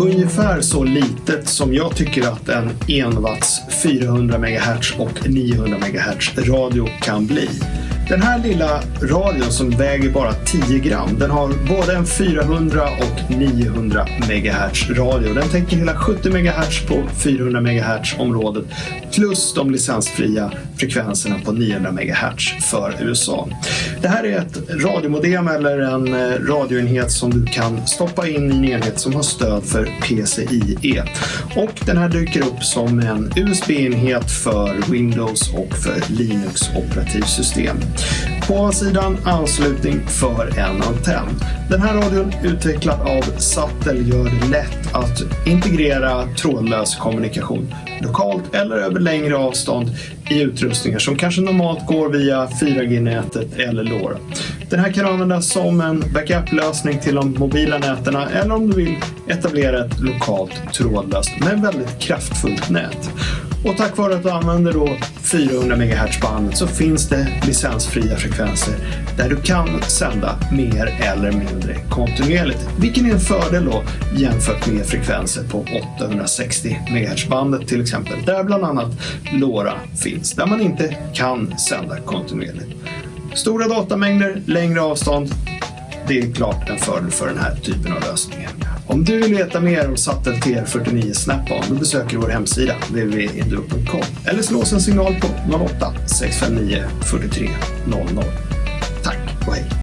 ungefär så litet som jag tycker att en 1 watts 400 MHz och 900 MHz radio kan bli. Den här lilla radion som väger bara 10 gram, den har både en 400 och 900 MHz radio. Den täcker hela 70 MHz på 400 MHz området plus de licensfria frekvenserna på 900 MHz för USA. Det här är ett radiomodem eller en eh, radioenhet som du kan stoppa in i en enhet som har stöd för PCIe. Och den här dyker upp som en USB-enhet för Windows och för Linux operativsystem. På sidan anslutning för en antenn. Den här radion utvecklad av Sattel gör det lätt att integrera trådlös kommunikation lokalt eller över längre avstånd i utrustningar som kanske normalt går via 4G-nätet eller LoRa. Den här kan användas som en backup-lösning till de mobila näten eller om du vill etablera ett lokalt trådlöst men väldigt kraftfullt nät. Och tack vare att du använder då 400 MHz-bandet så finns det licensfria frekvenser där du kan sända mer eller mindre kontinuerligt. Vilken är en fördel då jämfört med frekvenser på 860 MHz-bandet till exempel. Där bland annat LoRa finns, där man inte kan sända kontinuerligt. Stora datamängder, längre avstånd. Det är klart en fördel för den här typen av lösningar. Om du vill veta mer om Sattel TR49 Snap-on då besöker du vår hemsida www.induo.com eller slå oss en signal på 08 659 43 00. Tack och hej!